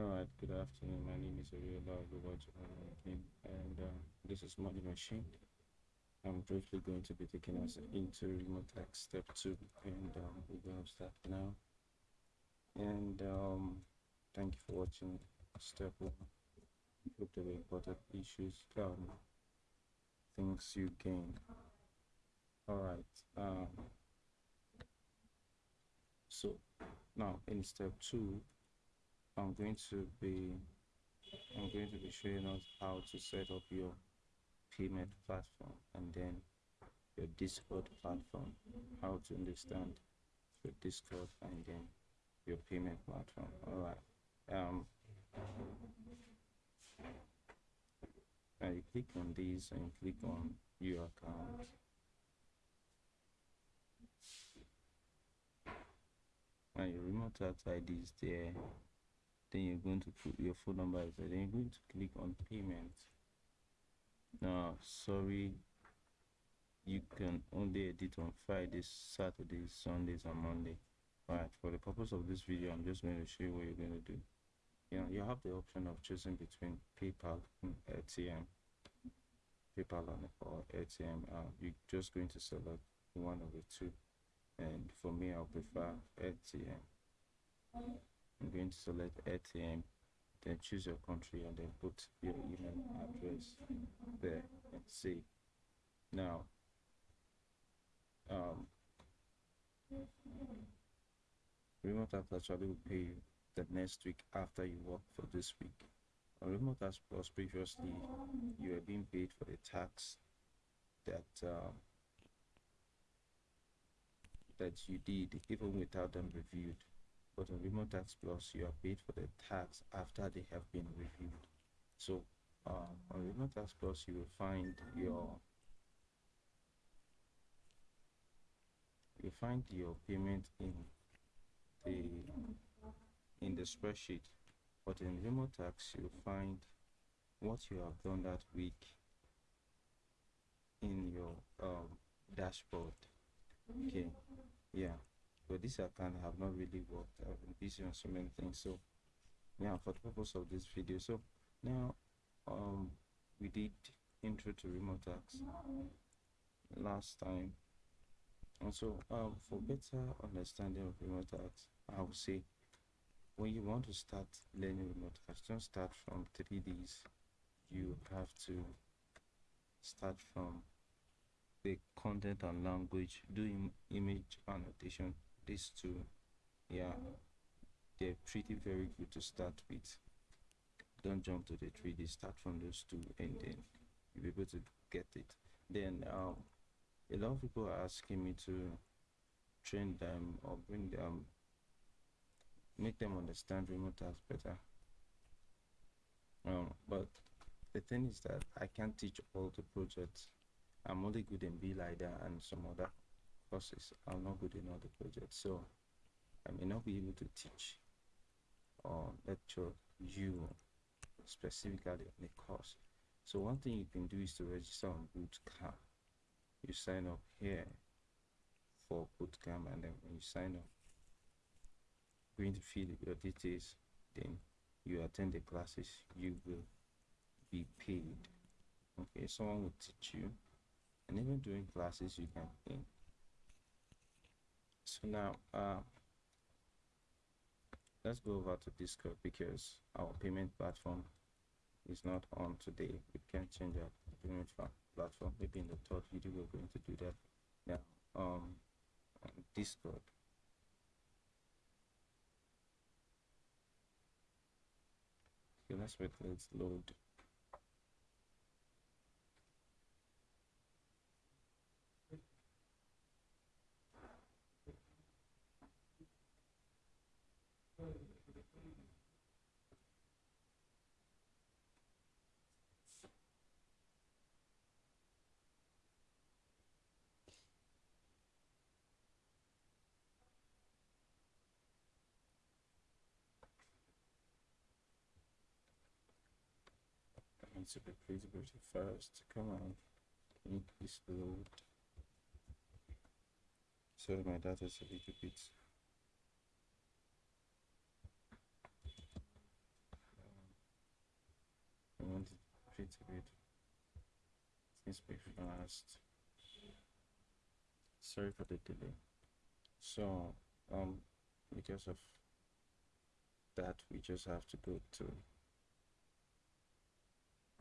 Alright, good afternoon. My name is Ariola King, and uh, this is Money Machine. I'm briefly going to be taking us into Remotasks step two, and um, we're going to start now. And um, thank you for watching step one. Hope there were important issues, um, things you gained. Alright, um, so now in step two, I'm going to be I'm going to be showing us how to set up your payment platform and then your Discord platform, how to understand your Discord and then your payment platform. All right. Um, you click on these and click on your account. And your remote ID is there then you're going to put your phone number there. Then you're going to click on payment. Now sorry you can only edit on fridays saturdays sundays and monday. All right for the purpose of this video i'm just going to show you what you're going to do. You know you have the option of choosing between paypal and atm paypal or atm uh, you're just going to select one of the two. And for me i'll prefer atm I'm going to select ATM then choose your country and then put your email address there. And see. Now um, Remotasks actually will pay you the next week after you work for this week. On Remotasks plus previously you were being paid for the tax that uh, that you did even without them reviewed but on Remotasks Plus, you are paid for the tax after they have been reviewed. So uh, on Remotasks Plus, you will find your you find your payment in the in the spreadsheet. But in Remotasks you'll find what you have done that week in your um, dashboard. Okay yeah but this account have not really worked i've been busy on so many things. So yeah for the purpose of this video. So now um we did intro to Remotasks last time. And so um for better understanding of Remotasks i would say when you want to start learning Remotasks don't start from 3ds you have to start from the content and language doing image annotation these two yeah. They're pretty very good to start with. Don't jump to the 3d start from those two and then you'll be able to get it. Then um, a lot of people are asking me to train them or bring them make them understand Remotasks better. Um, but the thing is that i can't teach all the projects. I'm only good in BeLider and some other courses are not good in the projects so i may not be able to teach or lecture you specifically on the course. So one thing you can do is to register on bootcamp. You sign up here for bootcamp and then when you sign up going to fill your details then you attend the classes you will be paid. Okay someone will teach you and even during classes you can earn so now uh, let's go over to discord because our payment platform is not on today. We can change our payment platform. Maybe in the third video we're going to do that. Now um on discord okay let's wait let's load needs to be visibility first. Come on, increase the load. Sorry, my data is a little bit. I want it pretty bit. It's be fast. Sorry for the delay. So, um, because of that, we just have to go to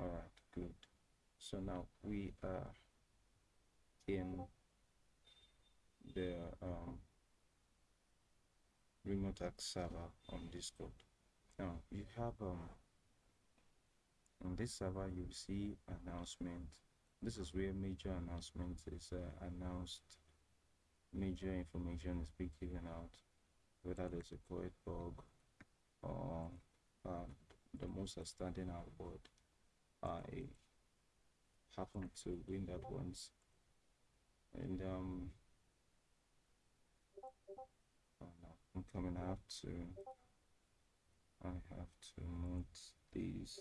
all right good. So now we are in the um, Remotasks server on discord. Now you have um on this server you see announcement. This is where major announcement is uh, announced. Major information is being given out whether there's a code bug or um, the most outstanding award I happened to win that once. And um oh no I'm coming have to I have to mute these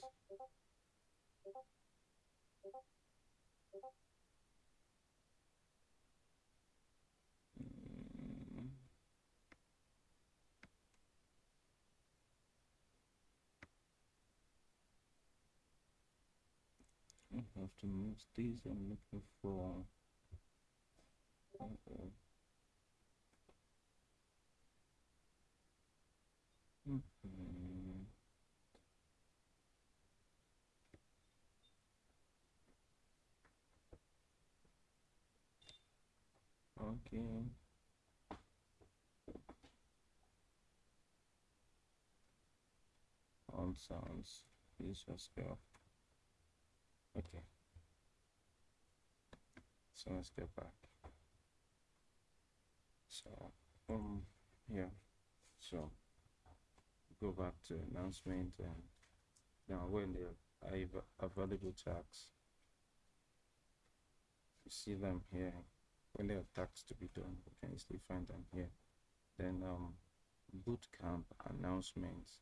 I have to move these I'm looking for. Mm -hmm. Okay. On sounds. Please just go. Okay. So let's get back. So um yeah. So go back to announcement and now when are available tags you see them here when there are tasks to be done you can easily find them here then um boot camp announcements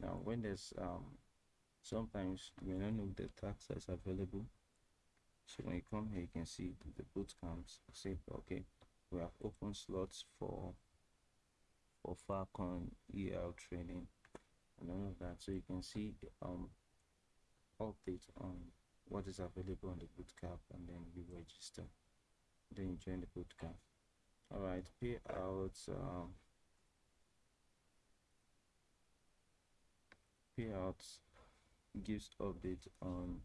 now when there's um sometimes you may not know the tax that's available. So when you come here you can see the boot camps. Say okay we have open slots for for falcon el training and all of that. So you can see um update on what is available on the bootcamp and then you register. Then you join the bootcamp all right payouts um gives update on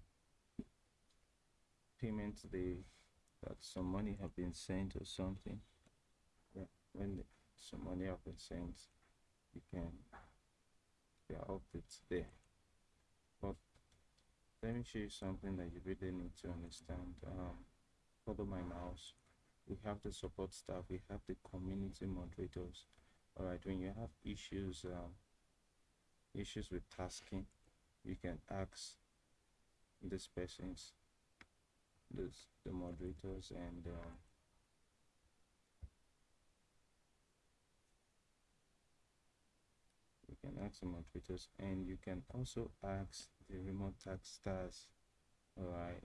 payment day that some money have been sent or something. Yeah when some money have been sent you can yeah updates there. But let me show you something that you really need to understand. Um follow my mouse we have the support staff we have the community moderators. All right when you have issues um, issues with tasking you can ask these persons this the moderators and uh, you can ask the moderators and you can also ask the remote tax stars. All right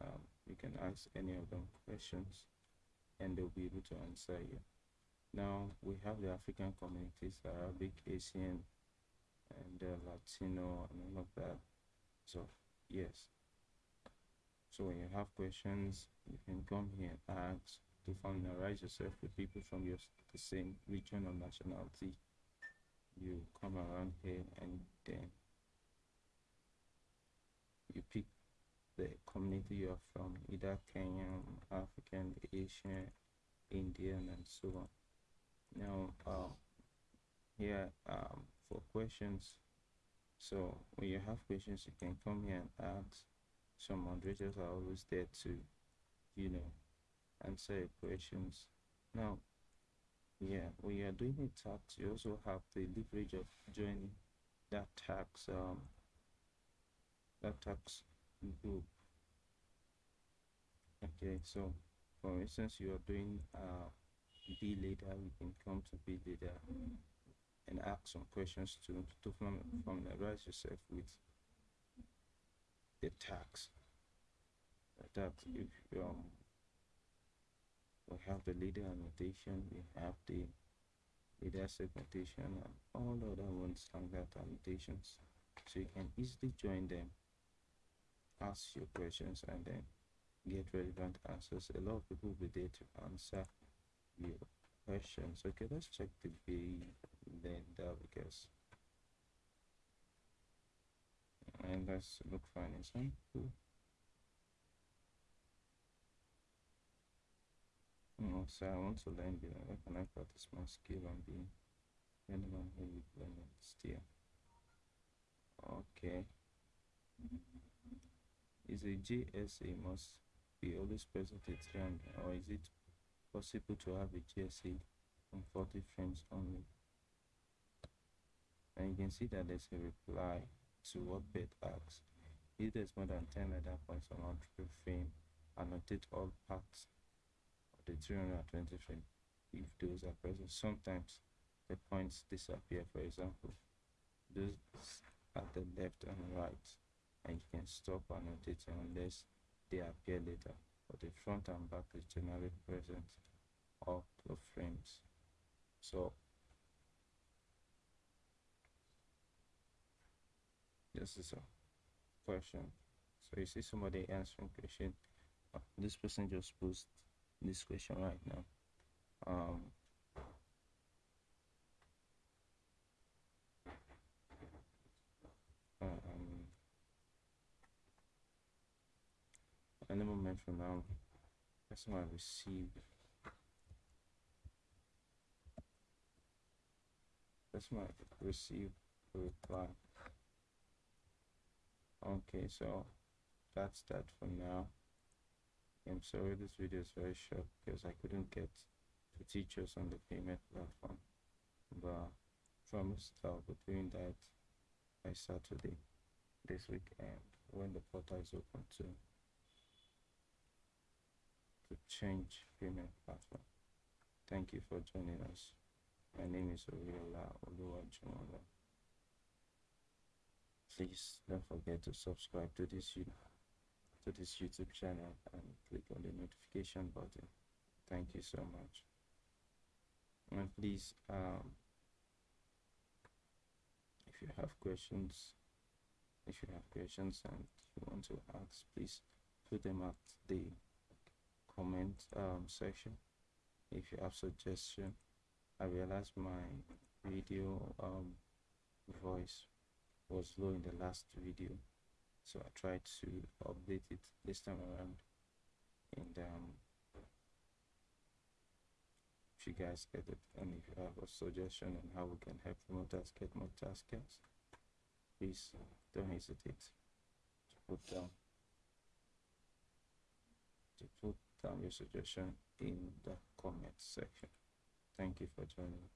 um, you can ask any of them questions and they'll be able to answer you. Now we have the african communities arabic asian and uh, latino and all of that. So yes. So when you have questions you can come here and ask to familiarize yourself with people from your the same region or nationality. You come around here and then you pick the community you're from either kenyan african asian indian and so on. Now uh, here um, for questions. So when you have questions you can come here and ask. Some moderators are always there to you know answer your questions. Now yeah when you are doing a tax you also have the leverage of joining that tax um that tax group. Okay so for instance you are doing uh b leader you can come to b leader and ask some questions to to familiarize yourself with the tax the tax if um we have the leader annotation we have the leader segmentation and all the other ones that annotations so you can easily join them ask your questions and then get relevant answers. A lot of people will be there to answer your questions. Okay, let's check the B lender because and let's look for an example. Mm, oh, so I want to learn being how can I practice my skill on being anyone who will learn it still. Okay. Mm-hmm. Is a GSA must be always present at 300 or is it possible to have a GSA on 40 frames only? And you can see that there's a reply to what Beth asks. If there's more than 10 data points on one frame, annotate all parts of the 320 frame if those are present. Sometimes the points disappear, for example, those at the left and right, and you can stop annotating unless they appear later. But the front and back is generally present all the frames. So this is a question. So you see somebody answering question uh, this person just posed this question right now. Um um any moment from now. Person will receive person might receive a reply okay so that's that for now. I'm sorry this video is very short because i couldn't get to teachers on the payment platform but promised i'll be doing that by saturday this weekend when the portal is open to to change payment platform. Thank you for joining us. My name is Oriola Oluwajumola please don't forget to subscribe to this to this youtube channel and click on the notification button. Thank you so much. And please um, if you have questions if you have questions and you want to ask please put them at the comment um, section. If you have suggestion i realize my video um, voice was low in the last video so I tried to update it this time around. And um, if you guys get it and if you have a suggestion on how we can help promoters get more taskers please don't hesitate to put down to put down your suggestion in the comment section. Thank you for joining